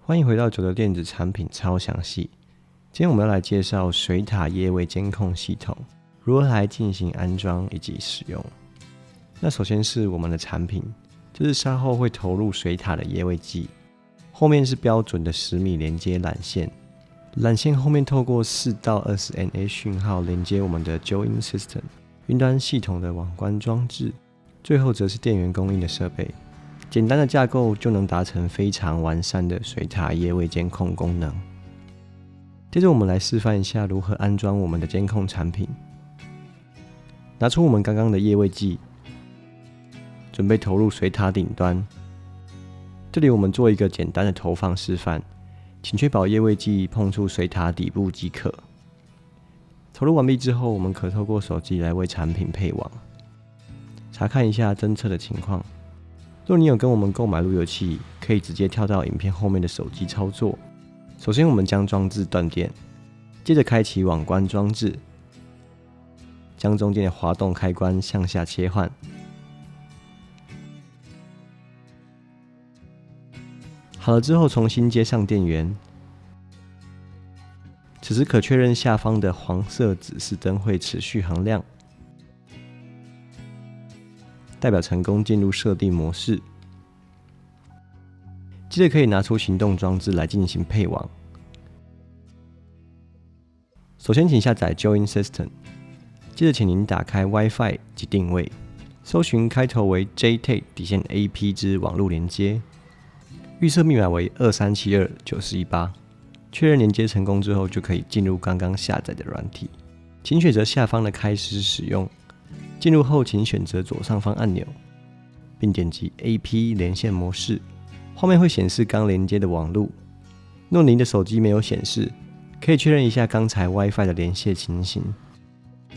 欢迎回到九的电子产品超详细。今天我们要来介绍水塔液位监控系统如何来进行安装以及使用。那首先是我们的产品，就是稍后会投入水塔的液位计，后面是标准的十米连接缆线，缆线后面透过四到二十 NA 讯号连接我们的 Join System 云端系统的网关装置，最后则是电源供应的设备。简单的架构就能达成非常完善的水塔液位监控功能。接着，我们来示范一下如何安装我们的监控产品。拿出我们刚刚的液位计，准备投入水塔顶端。这里我们做一个简单的投放示范，请确保液位计碰触水塔底部即可。投入完毕之后，我们可透过手机来为产品配网，查看一下侦测的情况。若你有跟我们购买路由器，可以直接跳到影片后面的手机操作。首先，我们将装置断电，接着开启网关装置，将中间的滑动开关向下切换。好了之后，重新接上电源。此时可确认下方的黄色指示灯会持续恒亮。代表成功进入设定模式，接着可以拿出行动装置来进行配网。首先，请下载 Join System，接着请您打开 WiFi 及定位，搜寻开头为 JTA 底线 AP 之网络连接，预设密码为二三七二九四一八，确认连接成功之后，就可以进入刚刚下载的软体，请选择下方的开始使用。进入后，请选择左上方按钮，并点击 AP 连线模式。画面会显示刚连接的网路。若您的手机没有显示，可以确认一下刚才 WiFi 的连线情形。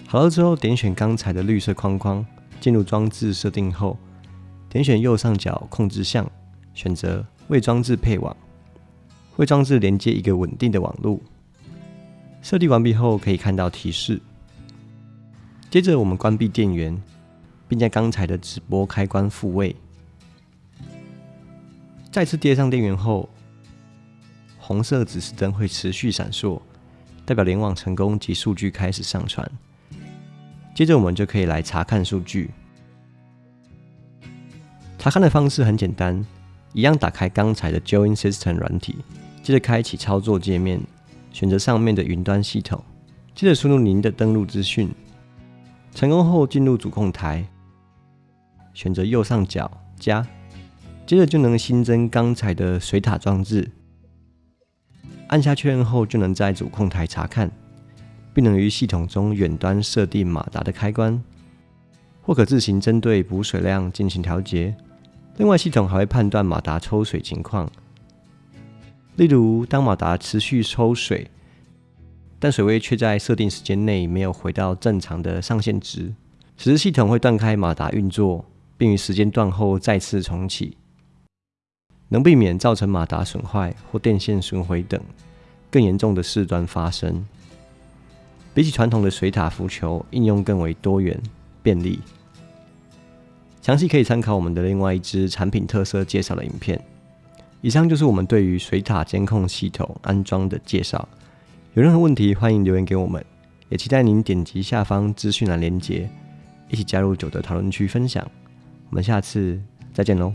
好了之后，点选刚才的绿色框框，进入装置设定后，点选右上角控制项，选择为装置配网，为装置连接一个稳定的网路。设定完毕后，可以看到提示。接着，我们关闭电源，并将刚才的直播开关复位。再次接上电源后，红色指示灯会持续闪烁，代表联网成功及数据开始上传。接着，我们就可以来查看数据。查看的方式很简单，一样打开刚才的 Join System 软体，接着开启操作界面，选择上面的云端系统，接着输入您的登录资讯。成功后进入主控台，选择右上角加，接着就能新增刚才的水塔装置。按下确认后，就能在主控台查看，并能于系统中远端设定马达的开关，或可自行针对补水量进行调节。另外，系统还会判断马达抽水情况，例如当马达持续抽水。但水位却在设定时间内没有回到正常的上限值，此时系统会断开马达运作，并于时间段后再次重启，能避免造成马达损坏或电线损毁等更严重的事端发生。比起传统的水塔浮球，应用更为多元便利。详细可以参考我们的另外一支产品特色介绍的影片。以上就是我们对于水塔监控系统安装的介绍。有任何问题，欢迎留言给我们，也期待您点击下方资讯栏连接，一起加入九的讨论区分享。我们下次再见喽！